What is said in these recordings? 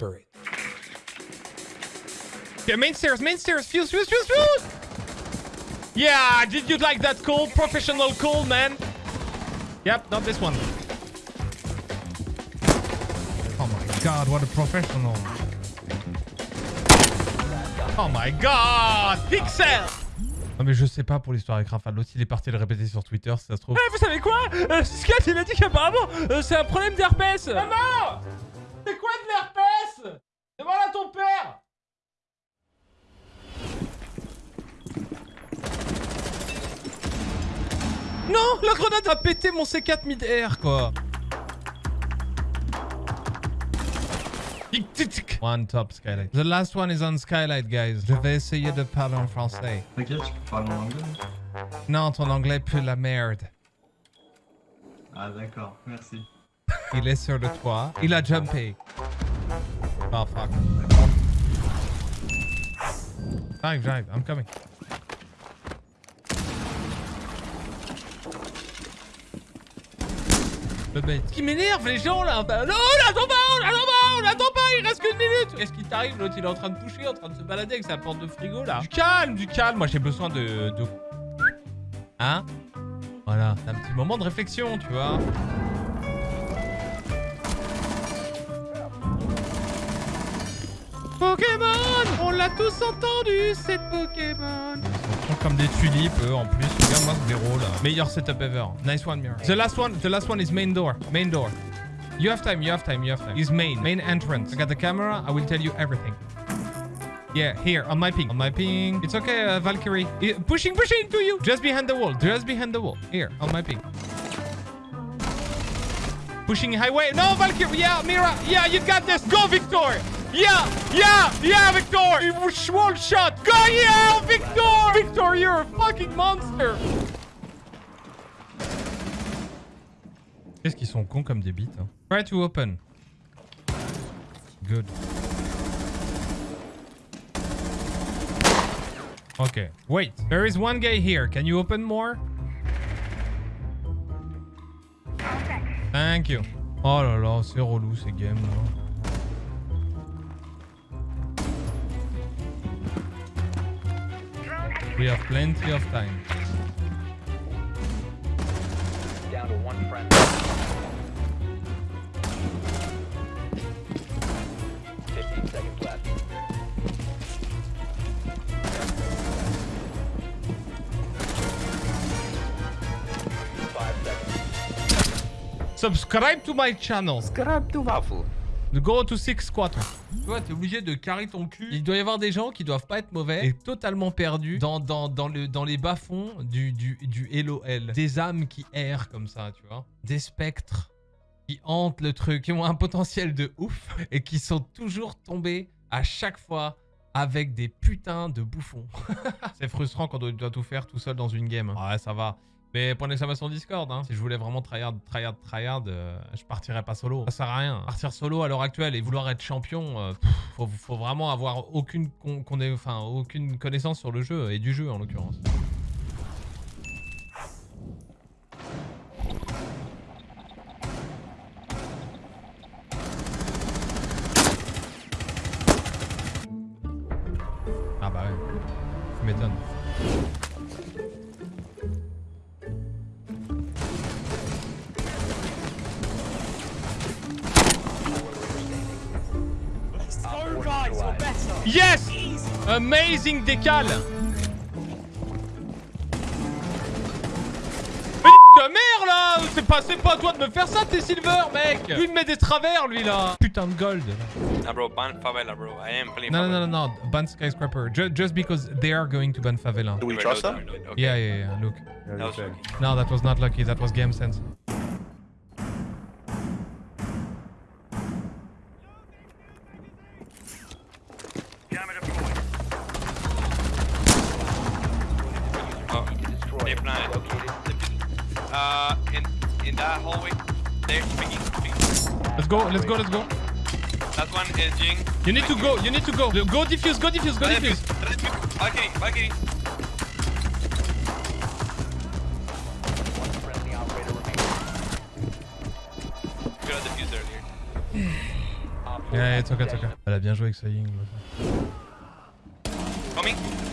remember it. Okay, main stairs, main stairs, fuse, fuse, fuse, fuse! Yeah, did you like that call? Professional call, man? Yep, not this one. Oh my god, what a professional. Oh my god, Pixel Non mais je sais pas pour l'histoire avec Rafa. L'autre il est parti le répéter sur Twitter si ça se trouve. Eh, vous savez quoi? Euh, Scat il a dit qu'apparemment euh, c'est un problème d'herpès. Maman C'est quoi de l'herpès? Demande à ton père Non La grenade a pété mon C4 mid-air quoi One top skylight. The last one is on skylight, guys. Je vais essayer de parler en français. T'inquiète, tu peux parler en anglais. Non, ton anglais pue la merde. Ah d'accord, merci. Il est sur le toit. Il a jumpé. Oh fuck. J'arrive, j'arrive. I'm coming. Qui m'énerve les gens là. Bah, non, on attend pas, on attend pas, on attend pas, il reste qu'une minute. Qu'est-ce qui t'arrive L'autre il est en train de toucher, en train de se balader avec sa porte de frigo là? Du calme, du calme. Moi j'ai besoin de, de... Hein? Voilà, un petit moment de réflexion, tu vois. Pokémon On l'a tous entendu, cette Pokémon Ils sont comme des tulipes, eux, en plus. Regarde-moi ce zéro, là. Meilleur setup ever. Nice one, Mirror. The last one, the last one is main door. Main door. You have time, you have time, you have time. Is main. Main entrance. I got the camera. I will tell you everything. Yeah, here, on my ping. On my ping. It's okay, uh, Valkyrie. I pushing, pushing to you. Just behind the wall. Just behind the wall. Here, on my ping. Pushing highway. No, Valkyrie. Yeah, Mira. Yeah, you got this. Go, Victor. Yeah, yeah, yeah, Victor. It was one shot. Go, yeah, Victor. Victor, you're a fucking monster. Qu'est-ce qu'ils sont cons comme des bites. Hein? Try to open. Good. Okay. Wait. There is one guy here. Can you open more? Thank you. Oh là là, c'est relou ces games là. We have plenty of time. Down to one friend. 15 seconds left. Five seconds. Subscribe to my channel. Grab to waffle. Go to 6 squat. Tu vois, t'es obligé de carrer ton cul. Il doit y avoir des gens qui doivent pas être mauvais et totalement perdus dans, dans, dans, le, dans les bas-fonds du, du, du LOL. Des âmes qui errent comme ça, tu vois. Des spectres qui hantent le truc, qui ont un potentiel de ouf et qui sont toujours tombés à chaque fois avec des putains de bouffons. C'est frustrant quand on doit tout faire tout seul dans une game. Ouais, ça va. Mais prenez ça sur Discord, hein. Si je voulais vraiment tryhard, tryhard, tryhard, euh, je partirais pas solo. Ça sert à rien. Partir solo à l'heure actuelle et vouloir être champion, euh, faut, vraiment avoir aucune, aucune connaissance sur le jeu et du jeu en l'occurrence. Ah bah ouais. Tu m'étonnes. Yes Amazing décal Mais ta mère là C'est pas, pas à toi de me faire ça, t'es silver, mec Lui il me met des travers, lui là Putain de gold Nah, bro, ban favela, bro. I am playing Non, non, non, non, non, ban skyscraper. Ju- just because they are going to ban favela. Do we trust them? Okay. Yeah, yeah, yeah, look. That was lucky. No, that was not lucky, that was game sense. Destroyed. they planted. Located. Uh, in in that hallway, they're speaking. speaking. Let's go, let's go, let's go. That one is Jing. You need to go, you need to go. Go defuse, go defuse, go defuse. Valkyrie, Valkyrie. One friendly operator remaining. We got defused earlier. Op Yeah, it's okay, it's okay. Elle a bien joué avec sa Ying. Coming.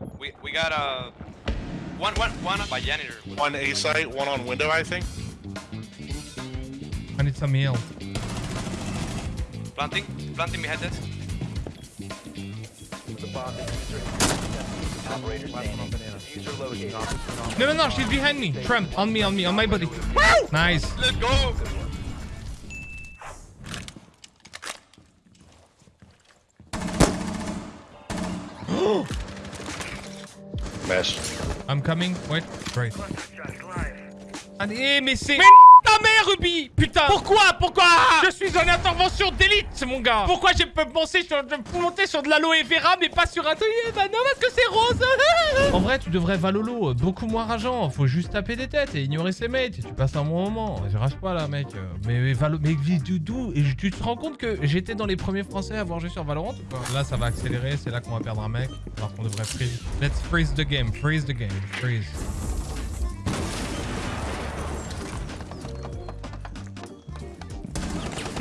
Another. Good job. We we got uh one one one by janitor. One A site, one on window, I think. I need some heal. Planting. Planting behind that. The bomb Operator standing. Diffuser. No, no, no, she's behind me. Trump, on me, on me, on my body. Nice. Let's go. Mash. I'm coming. Wait. Right. And aim is missing. Mère, Ruby Putain Pourquoi Pourquoi? Je suis en intervention d'élite, mon gars Pourquoi je peux monter sur, je peux monter sur de l'aloe vera, mais pas sur un... Eh Bah non, parce que c'est rose En vrai, tu devrais Valolo, beaucoup moins rageant. Faut juste taper des têtes et ignorer ses mates. Et tu passes un bon moment. Je rage pas, là, mec. Mais, mais Valo... Mais Doudou... Et tu te rends compte que j'étais dans les premiers français à avoir joué sur Valorant ou pas? Là, ça va accélérer. C'est là qu'on va perdre un mec. Alors qu'on devrait freeze. Let's freeze the game. Freeze the game. Freeze.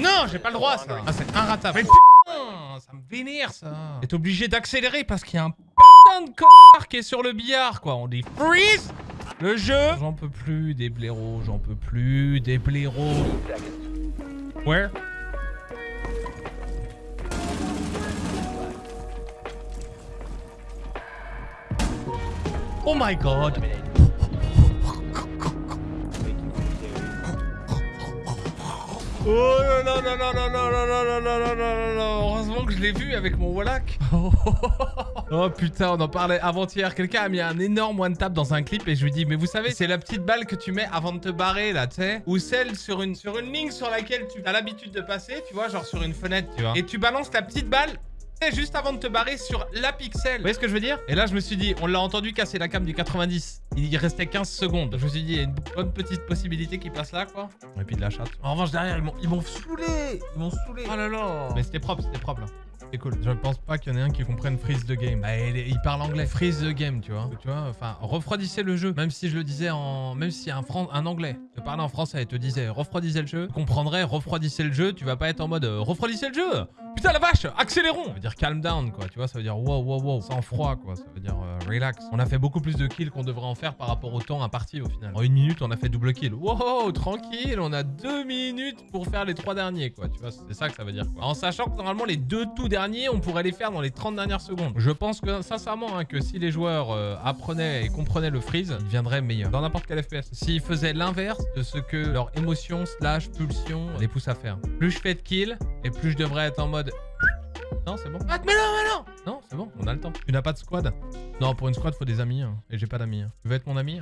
Non, j'ai pas le droit, ça. Ah, c'est inratable. Mais putain, ça me vénère, ça. T'es obligé d'accélérer parce qu'il y a un putain de connard qui est sur le billard, quoi. On dit freeze le jeu. J'en peux plus des blaireaux, j'en peux plus des blaireaux. Where Oh my god. Oh non non non non non non non non non non non non Heureusement que je l'ai vu avec mon Wallach Oh putain on en parlait avant-hier Quelqu'un a mis un énorme one tap dans un clip et je lui dis mais vous savez c'est la petite balle que tu mets avant de te barrer là tu sais Ou celle sur une, sur une ligne sur laquelle tu as l'habitude de passer tu vois genre sur une fenêtre tu vois Et tu balances la petite balle juste avant de te barrer sur la pixel. Vous voyez ce que je veux dire? Et là, je me suis dit, on l'a entendu casser la cam du 90. Il restait 15 secondes. Je me suis dit, il y a une bonne petite possibilité qu'il passe là, quoi. Et puis de la chatte. En revanche, derrière, ils m'ont saoulé. Ils m'ont saoulé. Oh là là. Mais c'était propre, c'était propre, là. C'est cool. Je pense pas qu'il y en ait un qui comprenne freeze the game. Bah, il, il parle anglais. Freeze the game, tu vois. Tu vois, enfin, refroidissez le jeu. Même si je le disais en... Même si un, Fran... un anglais te parlait en français et te disait refroidissez le jeu, tu comprendrais refroidissez le jeu, tu vas pas être en mode euh, refroidissez le jeu Putain la vache, accélérons Ça veut dire calm down quoi, tu vois, ça veut dire wow wow wow, sans froid quoi, ça veut dire euh, relax. On a fait beaucoup plus de kills qu'on devrait en faire par rapport au temps imparti au final. En une minute, on a fait double kill. Wow, tranquille, on a deux minutes pour faire les trois derniers quoi, tu vois, c'est ça que ça veut dire quoi. En sachant que normalement les deux tout derniers, on pourrait les faire dans les 30 dernières secondes. Je pense que sincèrement hein, que si les joueurs euh, apprenaient et comprenaient le freeze, ils deviendraient meilleurs dans n'importe quel FPS. S'ils faisaient l'inverse de ce que leur émotion slash pulsion les pousse à faire. Plus je fais de kills et plus je devrais être en mode non, c'est bon. Ah, mais non, mais non Non, c'est bon, on a le temps. Tu n'as pas de squad? Non, pour une squad, faut des amis. hein. Et j'ai pas d'amis. hein. Tu veux être mon ami?